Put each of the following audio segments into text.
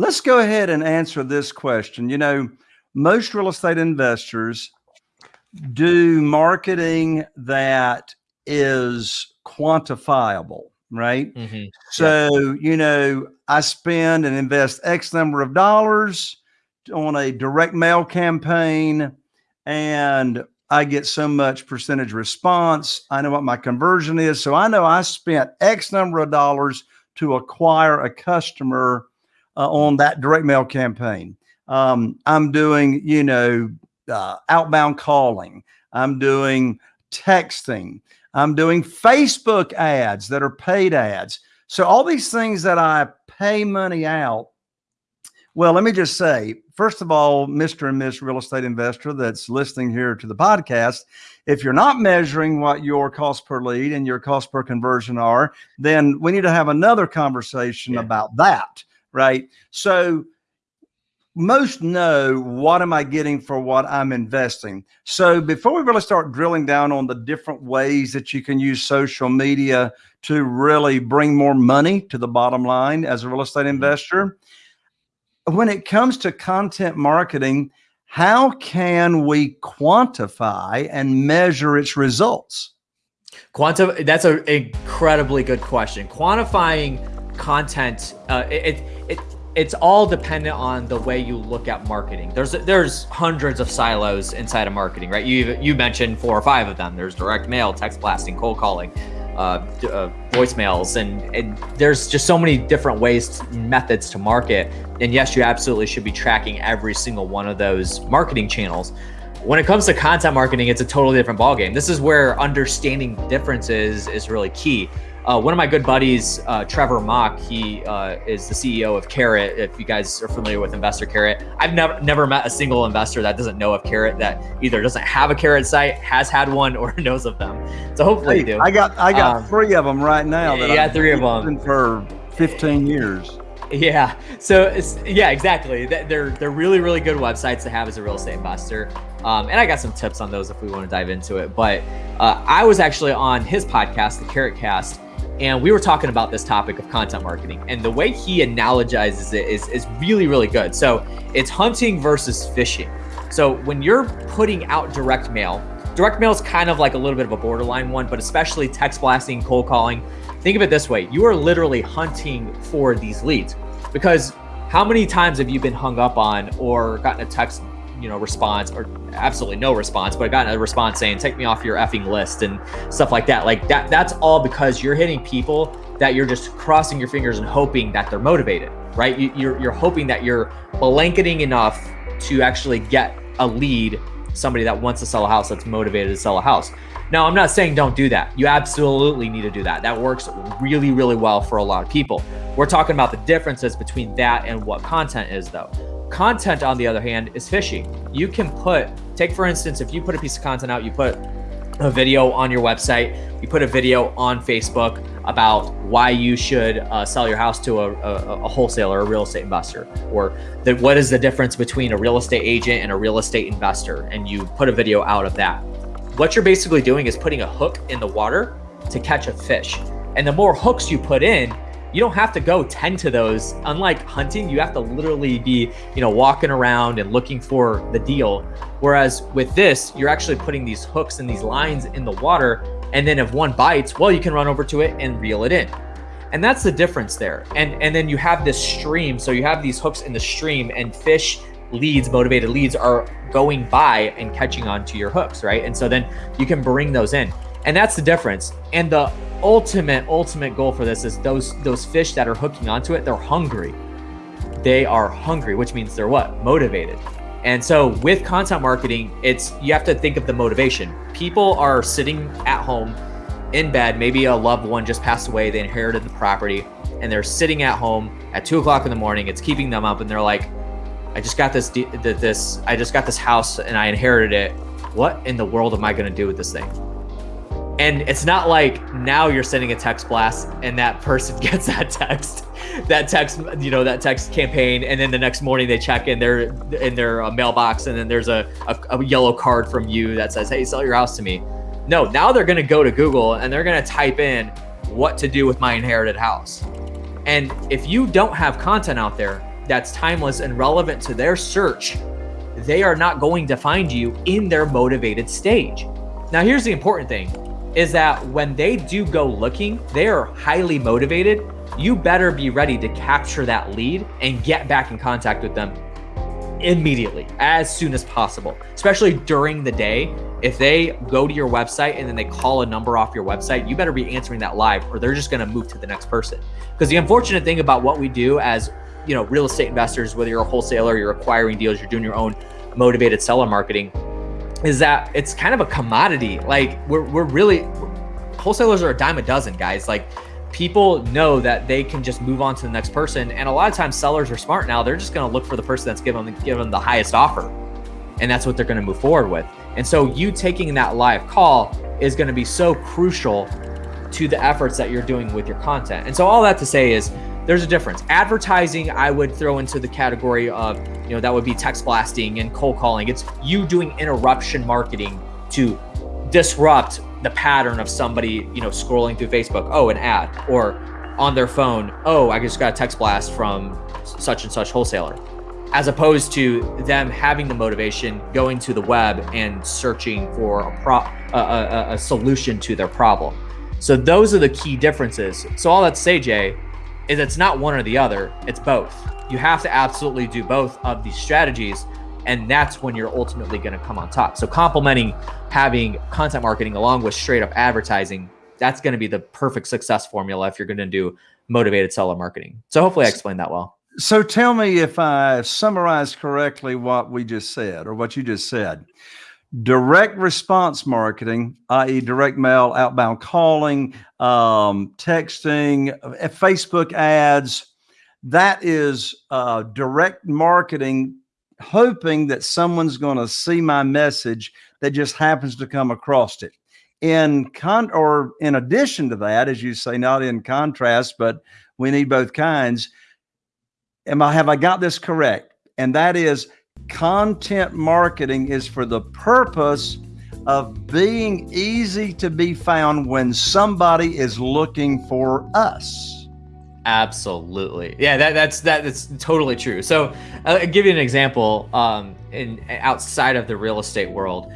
let's go ahead and answer this question. You know, most real estate investors do marketing that is quantifiable, right? Mm-hmm. So, yeah. you know, I spend and invest X number of dollars on a direct mail campaign and I get so much percentage response. I know what my conversion is. So I know I spent X number of dollars to acquire a customer uh, on that direct mail campaign. Um, I'm doing, you know, uh, outbound calling. I'm doing texting. I'm doing Facebook ads that are paid ads. So all these things that I pay money out. Well, let me just say, first of all, Mr. and Miss Real Estate Investor that's listening here to the podcast, if you're not measuring what your cost per lead and your cost per conversion are, then we need to have another conversation yeah. about that, right? So most know what am I getting for what I'm investing. So before we really start drilling down on the different ways that you can use social media to really bring more money to the bottom line as a real estate mm-hmm. investor, when it comes to content marketing, how can we quantify and measure its results? Quantum, that's an incredibly good question. Quantifying content, uh, it, it, it's all dependent on the way you look at marketing. There's there's hundreds of silos inside of marketing, right? You you mentioned four or five of them. There's direct mail, text blasting, cold calling, uh, uh, voicemails, and, and there's just so many different ways, methods to market. And yes, you absolutely should be tracking every single one of those marketing channels. When it comes to content marketing, it's a totally different ballgame. This is where understanding differences is really key. Uh, one of my good buddies, uh, Trevor Mauch, he uh, is the CEO of Carrot. If you guys are familiar with Investor Carrot, I've never never met a single investor that doesn't know of Carrot that either doesn't have a Carrot site, has had one, or knows of them. So hopefully hey, you do. I got I got um, three of them right now. That yeah, three of them for 15 years. Yeah. So it's yeah, exactly. They're they're really really good websites to have as a real estate investor. Um, and I got some tips on those if we want to dive into it. But uh, I was actually on his podcast, the Carrot Cast and we were talking about this topic of content marketing and the way he analogizes it is, is really really good. So it's hunting versus fishing. So when you're putting out direct mail direct mail is kind of like a little bit of a borderline one but especially text blasting cold calling think of it this way. You are literally hunting for these leads because how many times have you been hung up on or gotten a text you know response or absolutely no response but i got a response saying take me off your effing list and stuff like that. Like that that's all because you're hitting people that you're just crossing your fingers and hoping that they're motivated right? You, you're, you're hoping that you're blanketing enough to actually get a lead somebody that wants to sell a house that's motivated to sell a house. Now i'm not saying don't do that. You absolutely need to do that. That works really really well for a lot of people. We're talking about the differences between that and what content is though Content, on the other hand, is fishy. You can put, take for instance, if you put a piece of content out, you put a video on your website, you put a video on Facebook about why you should uh, sell your house to a, a, a, wholesaler, a real estate investor, or the, what is the difference between a real estate agent and a real estate investor, and you put a video out of that. What you're basically doing is putting a hook in the water to catch a fish. And the more hooks you put in, you don't have to go tend to those. Unlike hunting, you have to literally be, you know, walking around and looking for the deal. Whereas with this, you're actually putting these hooks and these lines in the water. And then if one bites, well, you can run over to it and reel it in. And that's the difference there. And and then you have this stream. So you have these hooks in the stream and fish leads, motivated leads are going by and catching onto your hooks, right? And so then you can bring those in. And that's the difference. And the ultimate, ultimate goal for this is those those fish that are hooking onto it, they're hungry. They are hungry, which means they're what? Motivated. And so with content marketing, it's you have to think of the motivation. People are sitting at home in bed, maybe a loved one just passed away, they inherited the property, and they're sitting at home at two o'clock in the morning. It's keeping them up, and they're like, "I just got this, this, I just got this house, and I inherited it. What in the world am I going to do with this thing?" And it's not like now you're sending a text blast and that person gets that text, that text, you know, that text campaign, and then the next morning they check in their in their uh, mailbox, and then there's a, a, a yellow card from you that says, "Hey, sell your house to me." No, now they're gonna go to Google and they're gonna type in what to do with my inherited house. And if you don't have content out there, that's timeless and relevant to their search, they are not going to find you in their motivated stage. Now, here's the important thing is that when they do go looking, they are highly motivated. You better be ready to capture that lead and get back in contact with them immediately, as soon as possible, especially during the day. If they go to your website and then they call a number off your website, you better be answering that live or they're just going to move to the next person. Because the unfortunate thing about what we do as, you know, real estate investors, whether you're a wholesaler, you're acquiring deals, you're doing your own motivated seller marketing, is that it's kind of a commodity. Like we're, we're really, wholesalers are a dime a dozen guys. Like people know that they can just move on to the next person. And a lot of times sellers are smart now. They're just going to look for the person that's given them, given them the highest offer. And that's what they're going to move forward with. And so you taking that live call is going to be so crucial to the efforts that you're doing with your content. And so all that to say is there's a difference. Advertising, I would throw into the category of, you know, that would be text blasting and cold calling. It's you doing interruption marketing to disrupt the pattern of somebody, you know, scrolling through Facebook, oh, an ad, or on their phone, oh, I just got a text blast from such and such wholesaler, as opposed to them having the motivation, going to the web and searching for a pro a, a, a solution to their problem. So those are the key differences. So all that to say, Jay, is it's not one or the other, it's both. You have to absolutely do both of these strategies and that's when you're ultimately going to come on top. So complementing having content marketing along with straight up advertising, that's going to be the perfect success formula if you're going to do motivated seller marketing. So hopefully I explained that well. So tell me if I summarized correctly what we just said or what you just said. Direct response marketing, i.e., direct mail, outbound calling, um, texting, uh, Facebook ads, that is uh, direct marketing hoping that someone's going to see my message that just happens to come across it. In con or in addition to that, as you say, not in contrast, but we need both kinds. Am I have I got this correct? And that is content marketing is for the purpose of being easy to be found when somebody is looking for us. Absolutely. Yeah, that, that's that, that's totally true. So uh, I'll give you an example um, in outside of the real estate world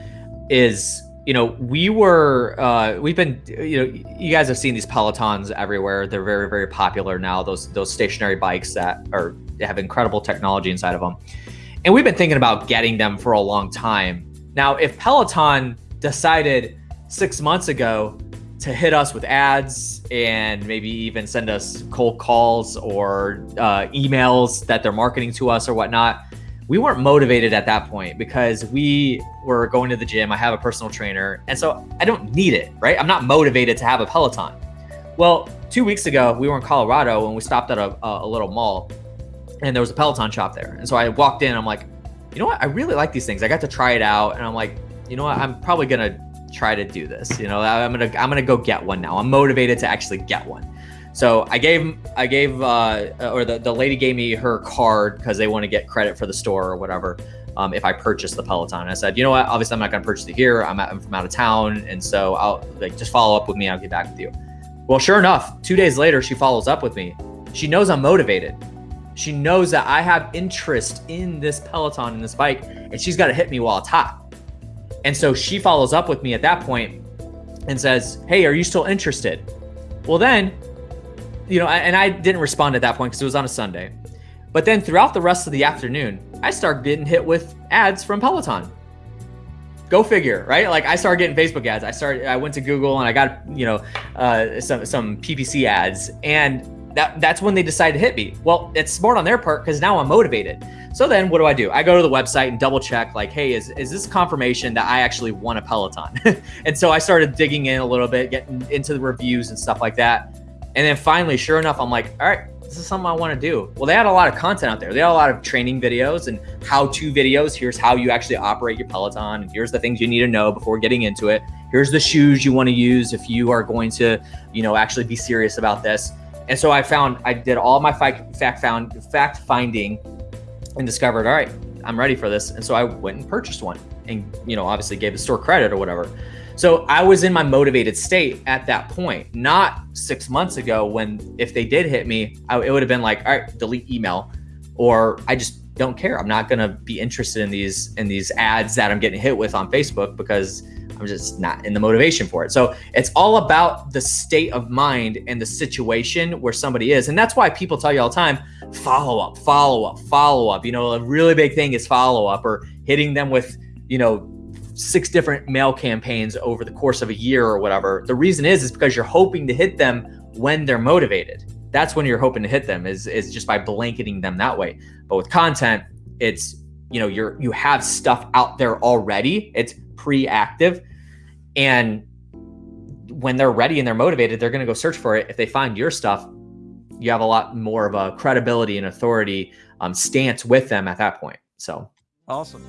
is you know we were uh, we've been you know you guys have seen these pelotons everywhere they're very very popular now those those stationary bikes that are have incredible technology inside of them and we've been thinking about getting them for a long time now if peloton decided six months ago to hit us with ads and maybe even send us cold calls or uh, emails that they're marketing to us or whatnot. We weren't motivated at that point because we were going to the gym. I have a personal trainer. And so I don't need it, right? I'm not motivated to have a Peloton. Well, two weeks ago, we were in Colorado and we stopped at a, a little mall and there was a Peloton shop there. And so I walked in, I'm like, you know what? I really like these things. I got to try it out and I'm like, you know what? I'm probably going to try to do this. You know, I'm gonna I'm gonna go get one now. I'm motivated to actually get one. So I gave I gave uh, or the, the lady gave me her card because they want to get credit for the store or whatever. Um, if I purchase the Peloton, I said, you know what? Obviously, I'm not gonna purchase it here. I'm, I'm from out of town, and so I'll like just follow up with me. I'll get back with you. Well, sure enough, two days later, she follows up with me. She knows I'm motivated. She knows that I have interest in this Peloton and this bike, and she's got to hit me while it's hot. And so she follows up with me at that point and says, Hey, are you still interested? Well, then, you know, and I didn't respond at that point because it was on a Sunday. But then throughout the rest of the afternoon, I start getting hit with ads from Peloton. Go figure, right? Like I started getting Facebook ads. I started, I went to Google and I got, you know, uh, some some PPC ads, and that that's when they decide to hit me. Well, it's smart on their part because now I'm motivated. So then what do I do? I go to the website and double check like, hey, is, is this confirmation that I actually won a Peloton? and so I started digging in a little bit, getting into the reviews and stuff like that. And then finally, sure enough, I'm like, all right, this is something I want to do. Well, they had a lot of content out there. They had a lot of training videos and how-to videos. Here's how you actually operate your Peloton. And here's the things you need to know before getting into it. Here's the shoes you want to use if you are going to, you know, actually be serious about this. And so I found I did all my fact found fact finding and discovered, all right, I'm ready for this. And so I went and purchased one and, you know, obviously gave the store credit or whatever. So I was in my motivated state at that point, not six months ago when if they did hit me, I, it would have been like, all right, delete email. or I just don't care. I'm not going to be interested in these in these ads that I'm getting hit with on Facebook because I'm just not in the motivation for it. So it's all about the state of mind and the situation where somebody is. And that's why people tell you all the time, follow up, follow up, follow up. You know, a really big thing is follow up or hitting them with, you know, six different mail campaigns over the course of a year or whatever. The reason is is because you're hoping to hit them when they're motivated. That's when you're hoping to hit them is is just by blanketing them that way. But with content, it's you know, you're you have stuff out there already. It's pre-active and when they're ready and they're motivated, they're going to go search for it. If they find your stuff, you have a lot more of a credibility and authority um, stance with them at that point. So awesome.